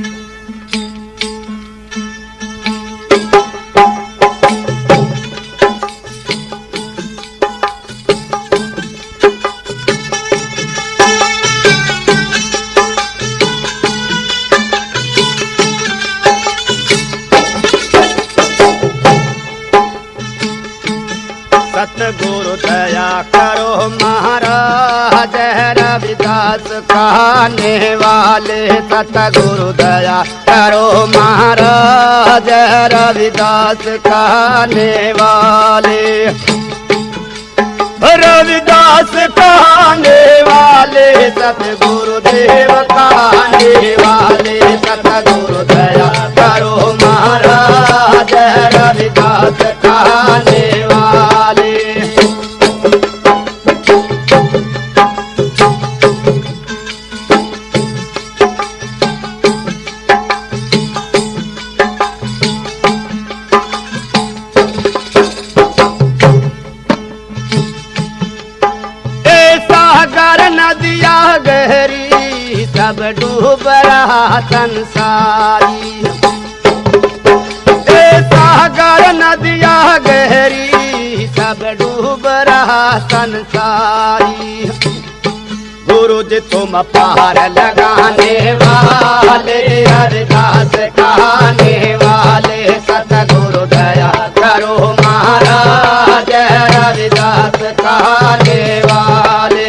सतगुरु सतगुरु दया करो महाराज, रविदास कहने वाले। रविदास कहने वाले सतगुरु देव कहने वाले सतगुरु गहरी सब डूब रहा संसारी। सागर नदिया गहरी सब डूब रहा संसारी। गुरु जी तुम पार लगाने वाले अरदास कहने वाले, सतगुरु दया करो महाराज रविदास कहने वाले।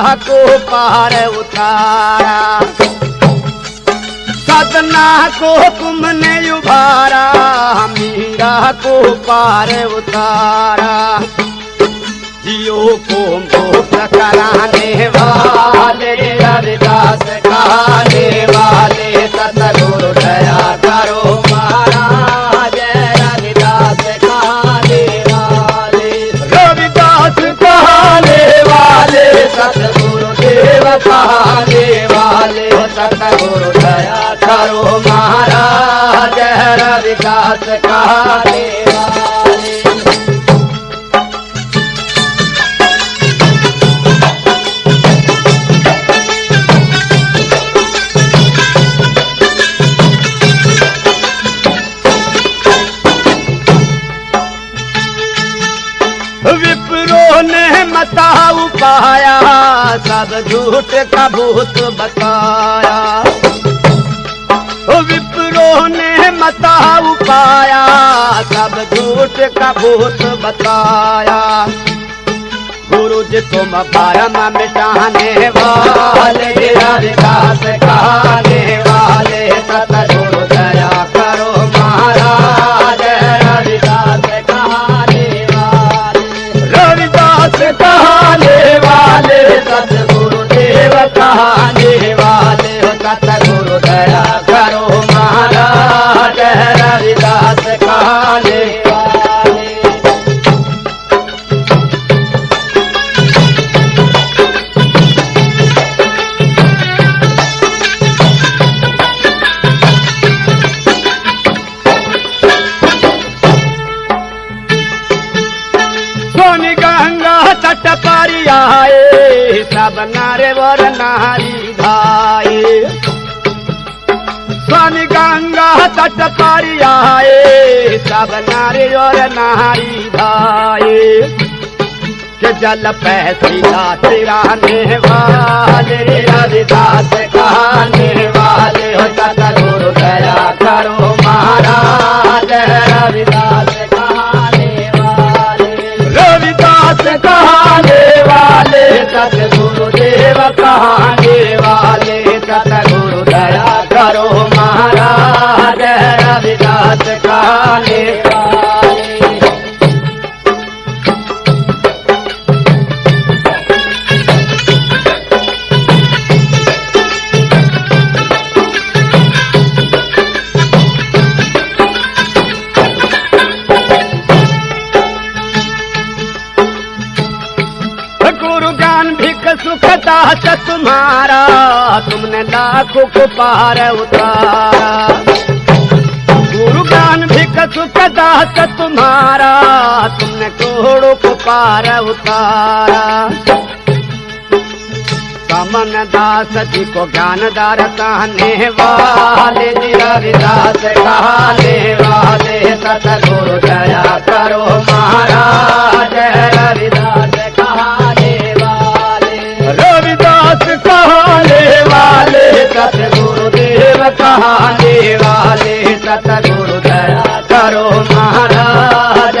को पार उतारा। सतना को तुमने उभारा, मीरा को पार उतारा। जियो को मुक्त कराने वाले, रविदास कहने वाले, सतगुरु दया करो। दया करो महाराजास मताऊ पाया सब झूठ का भूत बताया। विप्रो ने मताऊ पाया सब झूठ का भूत बताया। गुरु परम मिटाने वाले सतगुरु कहने वाले सतगुरु देव कहने वाले हो सतगुरु दया करो महाराज रविदास कहने गंगा तट पर आए सब नारे और नारी धाये के जल पैसिला तिराने वाले रविदास कहने वाले, हो सतगुरु दया करो महाराज रविदास कहने वाले। रविदास कहने वाले, सतगुरु देव कहने वाले सतगुरु दया करो महाराज। कालिदास काले सुखता तुम्हारा तुमने लाख को पार उतारा। सुखदास तुमारा तुम थोर उतारा। कम दास जी को ज्ञान दार कहने वाले जी हरिदास काने वारे दया करो महाराज रविदास। महादेवा सतगुरु दया करो महाराज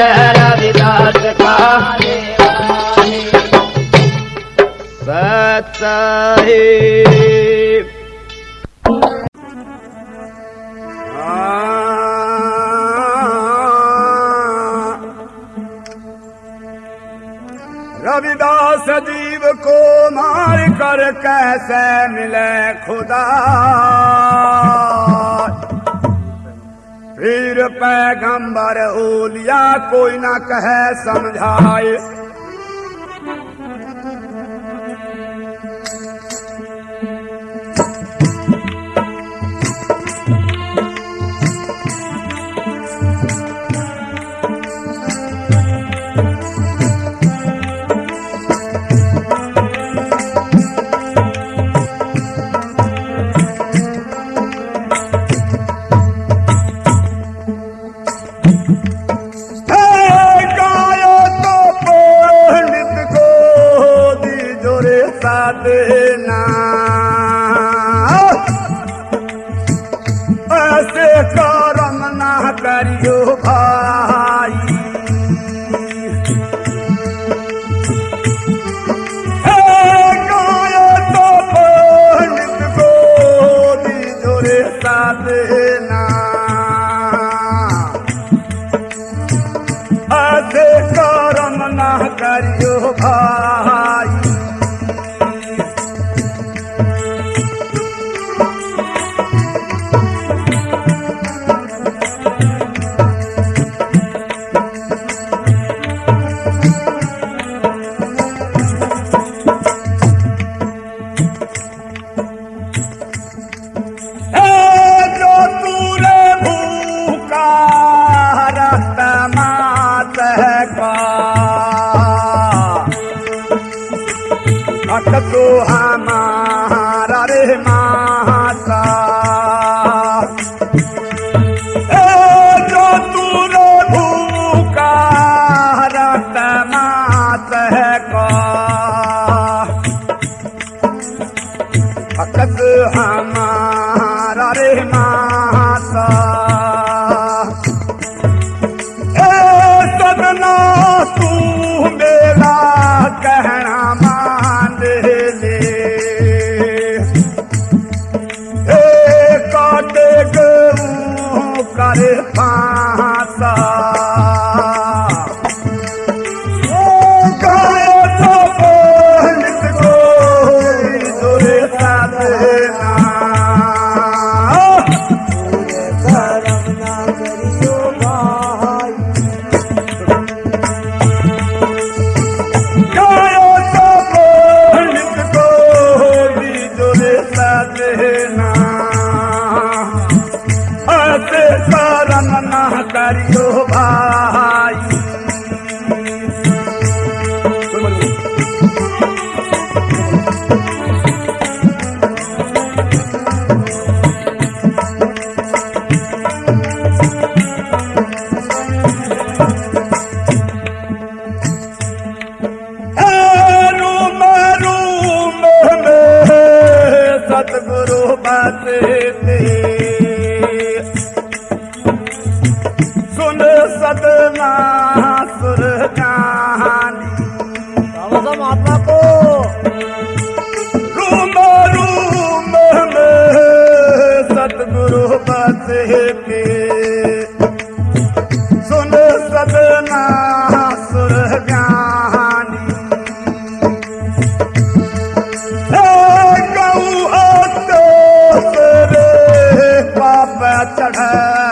मार कर कैसे मिले खुदा? फिर पैगंबर ओलिया कोई ना कहे समझाए। Yeah.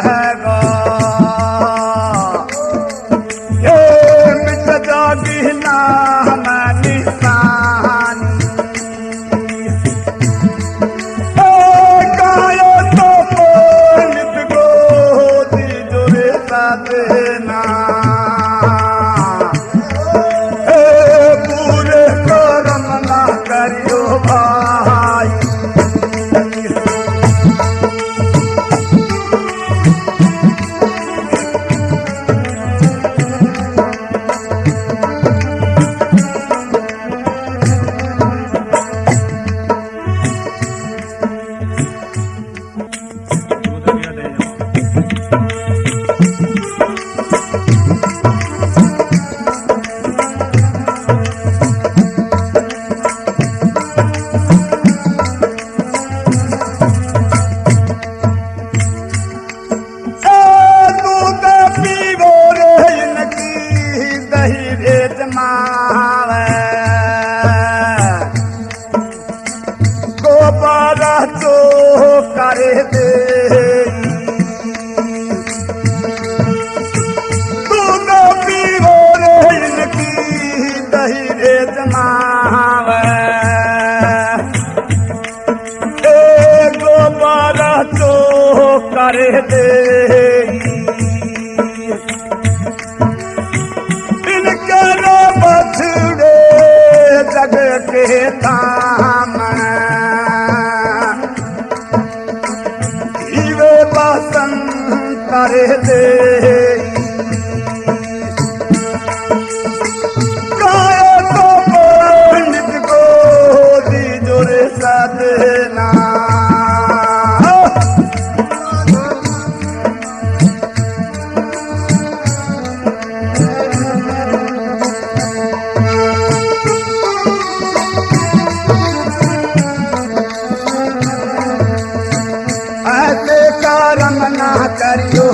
ना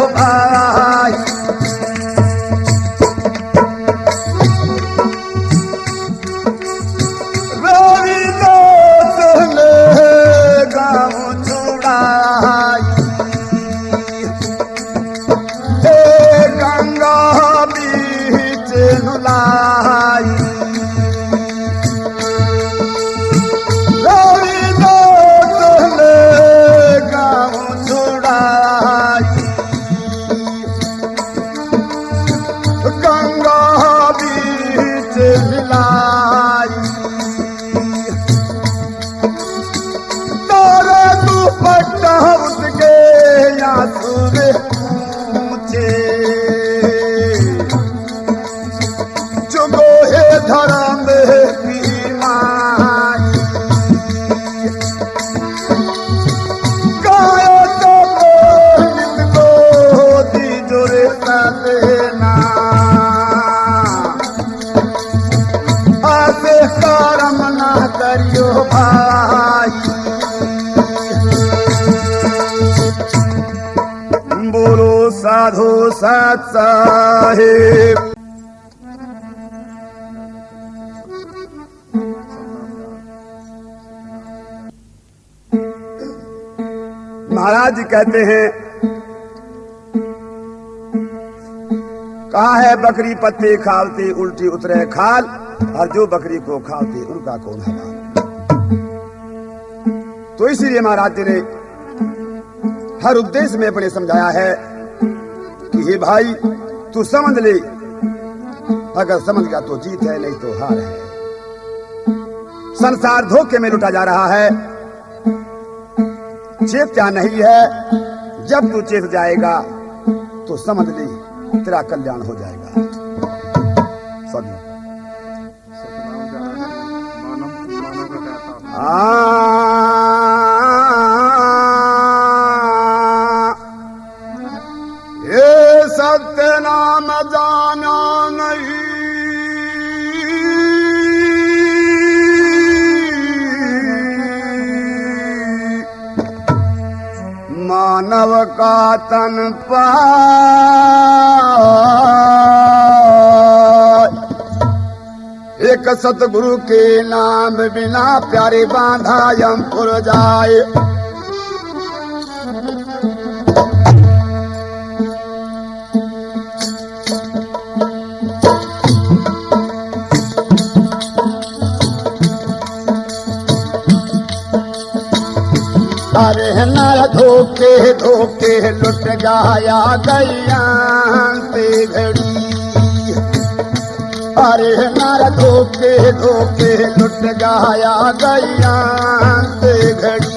कर्म ना करियो भाई। बोलो साधु सत साहेब। महाराज कहते हैं कहा है बकरी पत्ते खालती, उल्टी उतरे खाल। और जो बकरी को खालती, उनका कौन हलाल तो इसीलिए महाराज जी ने हर उद्देश्य में अपने समझाया है कि, हे भाई, तू समझ ले। अगर समझ गया तो जीत है, नहीं तो हार है। संसार धोखे में लुटा जा रहा है। चेत क्या नहीं है। जब तू चेत जाएगा तो समझ ली। तेरा कल्याण हो जाएगा। सभी सत्य नाम जाना नहीं। मानव का तन पा एक सतगुरु के नाम बिना प्यारे बांधा यमपुर जाए। धोखे धोखे लुट जाया गैया से घड़ी। अरे नर धोखे धोखे लुट जाया गैया से घड़ी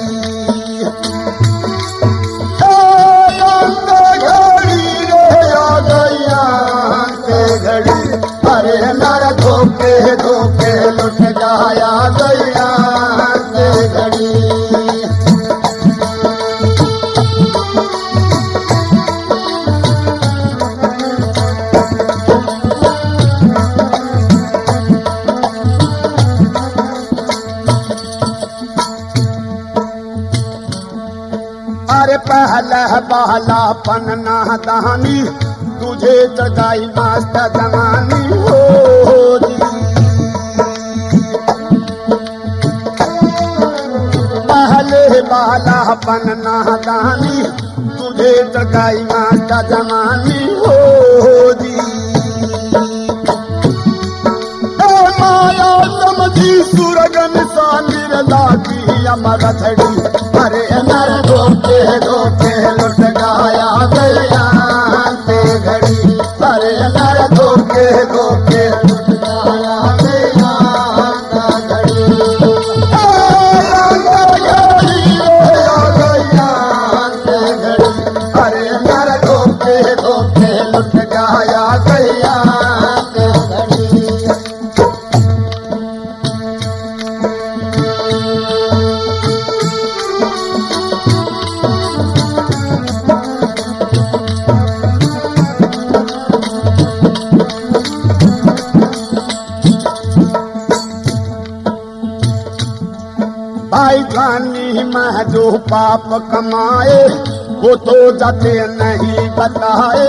जगाई मास्ता जमानी हो पहले बाला पन्ना दहानी तुझे जगाई मास्ता जमानी हो जी माया सूरज निशान लागी अमर धड़ी अरे नर धोके धोके कमाए वो तो जाते नहीं बताए।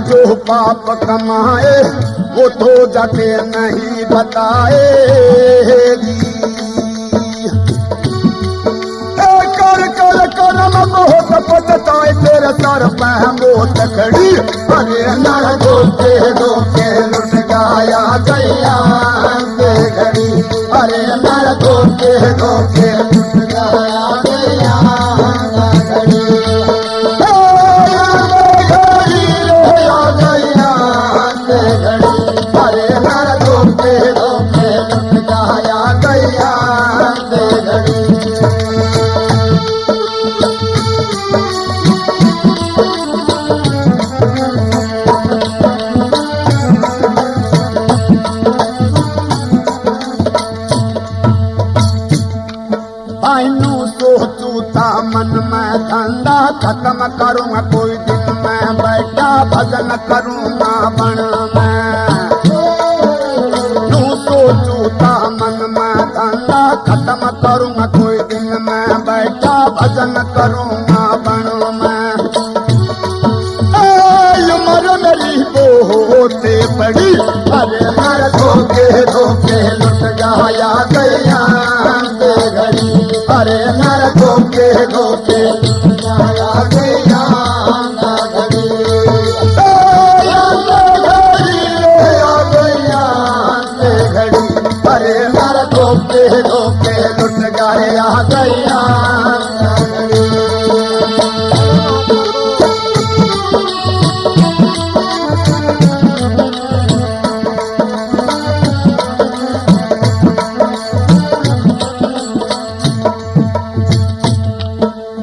जो पाप कमाए वो तो जाते नहीं बताए। खड़ी। अरे नर धोके धोके लुट गाया गया ਪਰੇ ਨਾਲ ਕੋਟ ਕੇ ਕੋਟ ਕੇ गया गया।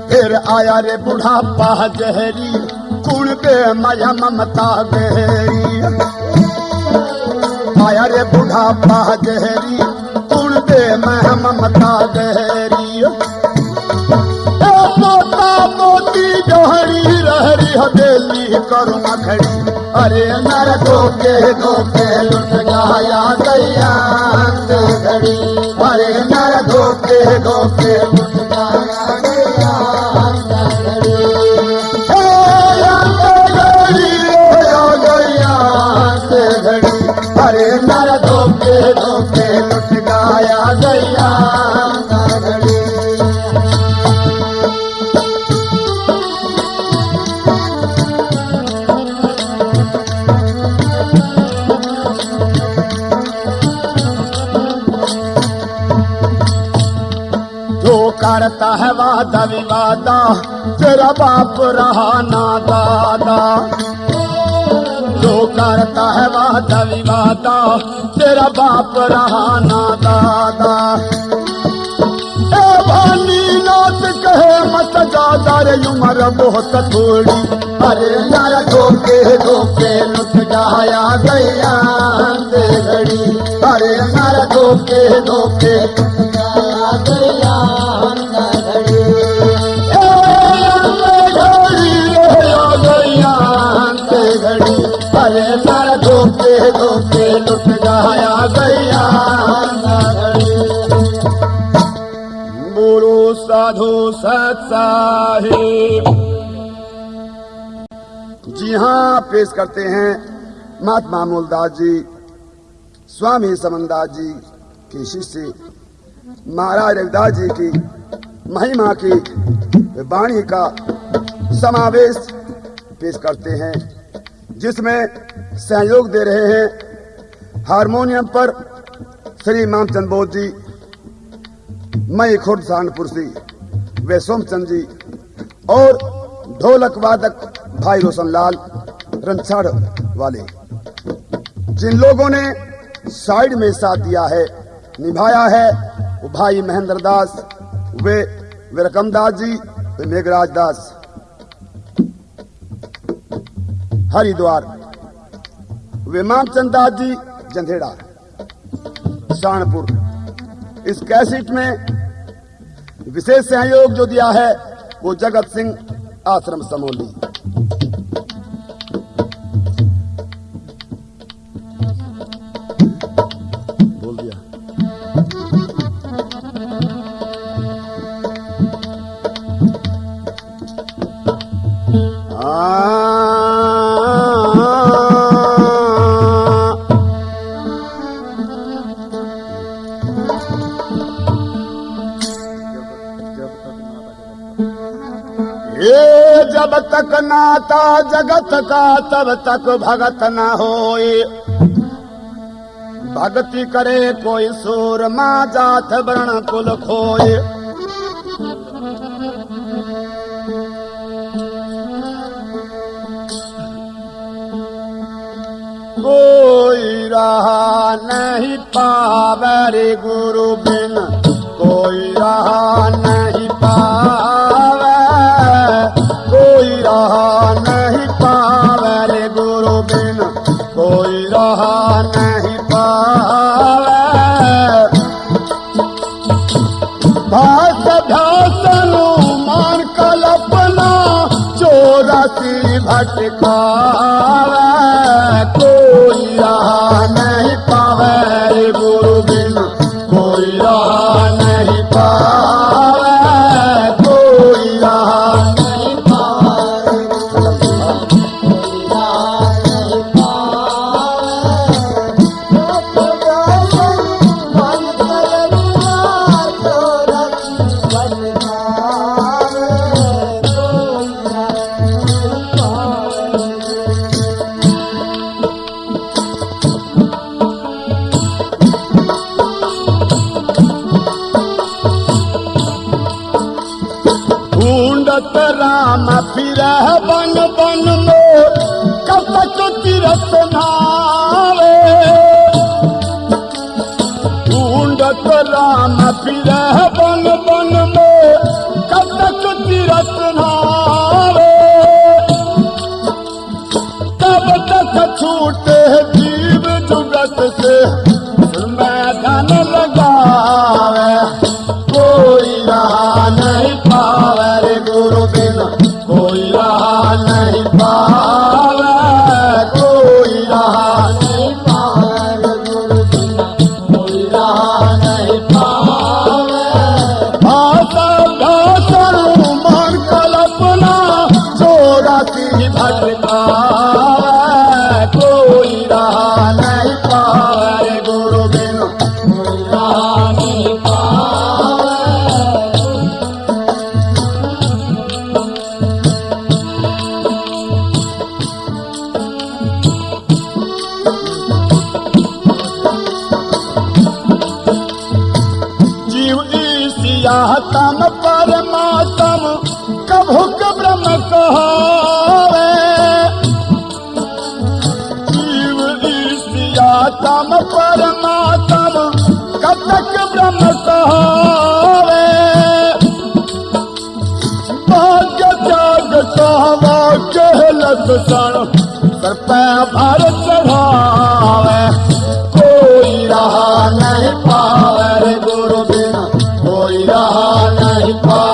फिर आया रे बुढ़ापा जहरी कुण पे माया ममता गहरी। आया रे बुढ़ापा जहरी पे मैं ममता गहरी ए मोता मोती जहरी रहरी हवेली करुणा खड़ी अरे नर धोके धोके लुट गाया ते घड़ी अरे नर धोके धोके लुट गाया करता है वादा तेरा बाप रहा ना दादा जो करता है वादा विवादा तेरा बाप रहा ना दादा ए भानी नाथ कहे मत ज़्यादा रे, उम्र बहुत थोड़ी। अरे यार धोके धोके लुट जाया गया घड़ी अरे यार धोके धोके ते साधु जी हाँ पेश करते हैं महात्मा मूलदास जी स्वामी समनदास जी के शिष्य, महाराज रविदास जी की महिमा की वाणी का समावेश पेश करते हैं। जिसमें सहयोग दे रहे हैं, हारमोनियम पर श्री मामचंद बोध जी मई खुर्द सहारनपुर से, वे सोमचंद जी, और ढोलक वादक भाई रोशन लाल रनछाड़ वाले। जिन लोगों ने साइड में साथ दिया है, निभाया है, वो भाई महेंद्र दास, वे विरकम दास जी, वे मेघराज दास। हरिद्वार। विमान चंदा जी, जंधेड़ा शानपुर इस कैसेट में विशेष सहयोग जो दिया है, वो जगत सिंह आश्रम समोली। जब तक नाता जगत का, तब तक भगत न होए। भक्ति करे कोई सूर, मा जात वर्ण कुल खोए। कोई रहा नहीं पावे गुरु बिन। कोई रहा नहीं पावे चौरासी भटकावे रहा नहीं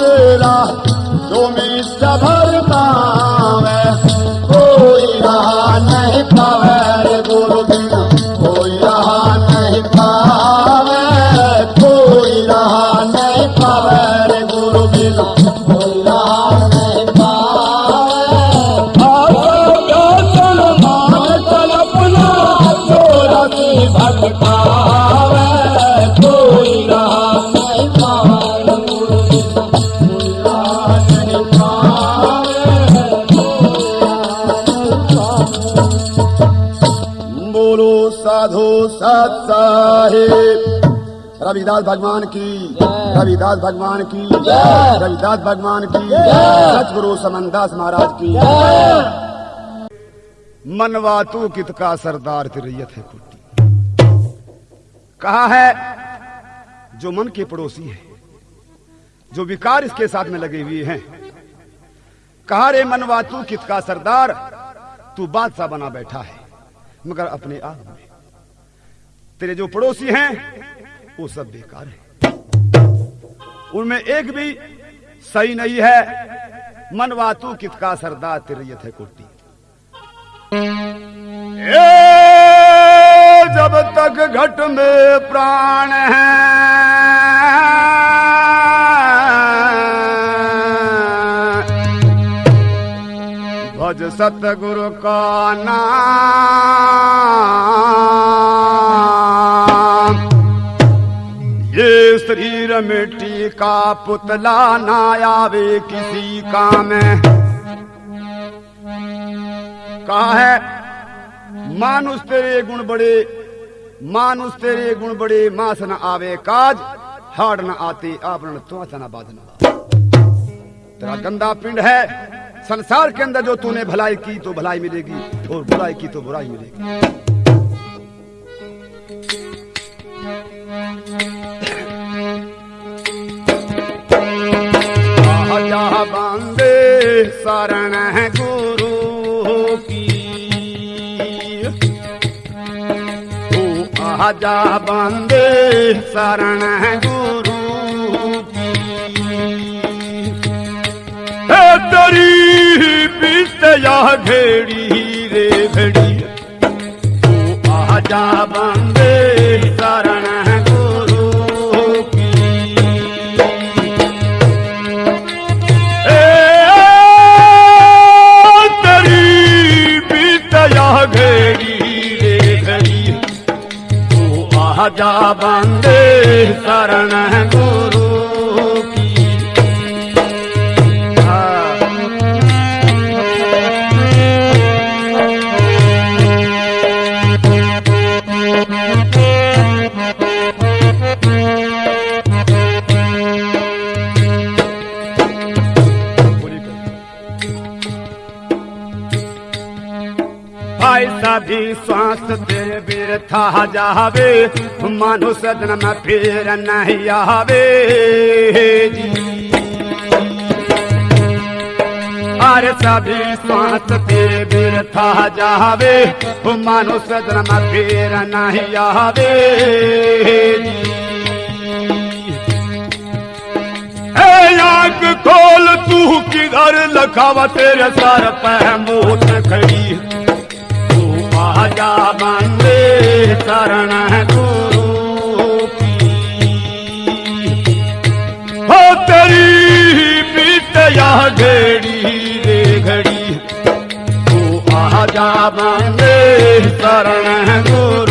तेरा जो मेरी सभर साहेब। रविदास भगवान की, रविदास भगवान की, रविदास भगवान की सचगुरु समनदास महाराज की। मनवा तू कित का सरदार तिरैयत है खुट्टी कहा है, जो मन के पड़ोसी है, जो विकार इसके साथ में लगे हुए हैं, कहा रे मनवा तू कित का सरदार, तू बादशाह बना बैठा है, मगर अपने आप में तेरे जो पड़ोसी हैं वो सब बेकार है। उनमें एक भी सही नहीं है। मनवा तू कित का सरदार तिरैयत है कुर्ती। ए, जब तक घट में प्राण है भज सतगुरु का नाम मिट्टी का पुतला ना आवे किसी काम। कहा? है मानुष तेरे गुण बड़े, मानुष तेरे गुण बड़े, मास न आवे काज, हाड़ न आते आवरण तो न बाधन। तेरा गंदा पिंड है, संसार के अंदर जो तूने भलाई की तो भलाई मिलेगी, और बुराई की तो बुराई मिलेगी। शरण है गुरु की। तू आजा बंदे, शरण है गुरु की। तेरी बीत या घेड़ी रे घड़ी तू आजा बांधे आजा बंदे शरण गुरु भाई सभी श्वास तेरे बिरथा जावे। मनुष्य जन्म फिर नहीं आवे। जी सभी श्वास तेरे बिरथा जावे। मनुष्य जन्म फिर नहीं आवे। खोल, तू किधर लखावा? तेरे सर पे मोत खड़ी। आजा बंदे, शरण गुरु हो तेरी बीत या घड़ी रे घड़ी। तू आजा बंदे, शरण गुरु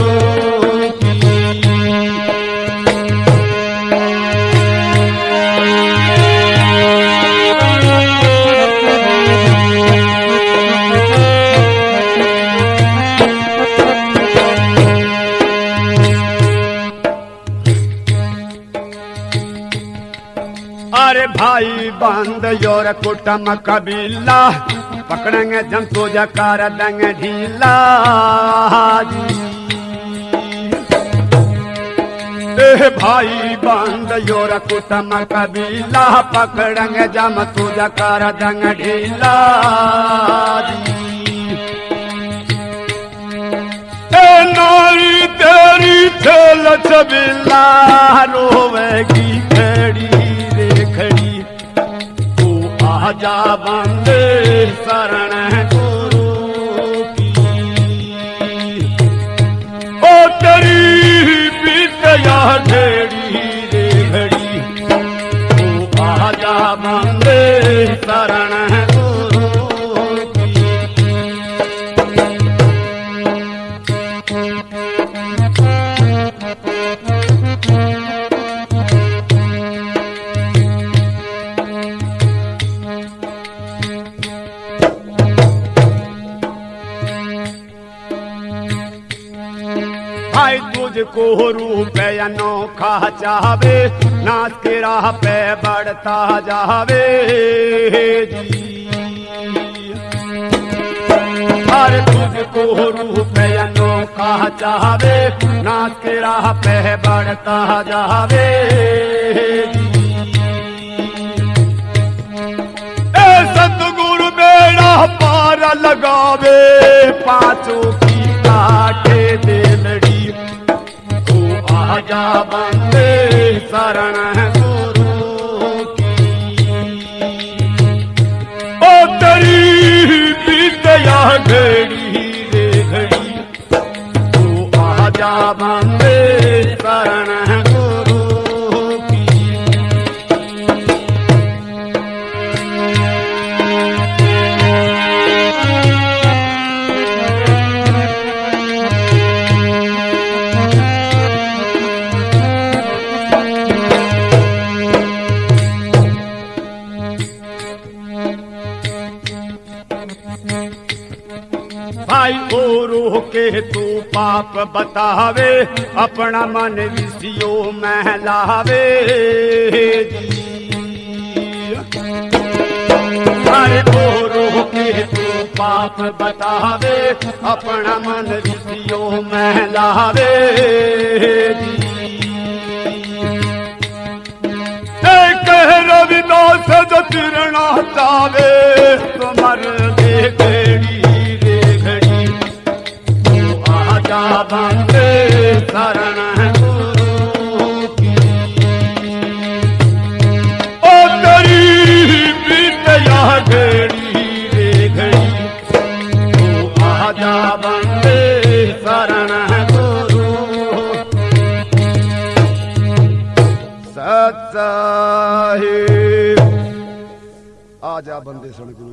अरे भाई बंद योर कुटम कबीला। पकड़ेंगे जंतु जकार, देंगे ढीला। भाई बंद योर कुटम कबीला। पकड़ेंगे जम तू जकार, देंगे ढीला। नारी तेरी ठेल छबिला, रोवेगी खड़ी। आजा बंदे शरण गुरु ओ तेरी बीत या ढेड़ी रे घड़ी आजा बंदे भाई तुझको रूप अनोखा चावे नाच के राह पे बढ़ता जावे। हर तुझको रूप अनोखा चावे नाच के राह पे बढ़ता जावे। सतगुरु बेड़ा पार लगावे, पाँचों की काटे दे आजा बंदे शरण बीत घड़ी रे घड़ी तू आजा बंदे पाप बतावे, अपना मन विषयो महलावे अरे ओरो के तू पाप बतावे, अपना मन विषयो महलावे कह रविदास जो चावे तुमर दे तू बंदे शरण की ओ तेरी बीत घड़ी रे घड़ी, तू आजा बंदे शरण गुरु। सत्साही आजा बंदे सुन गुरु।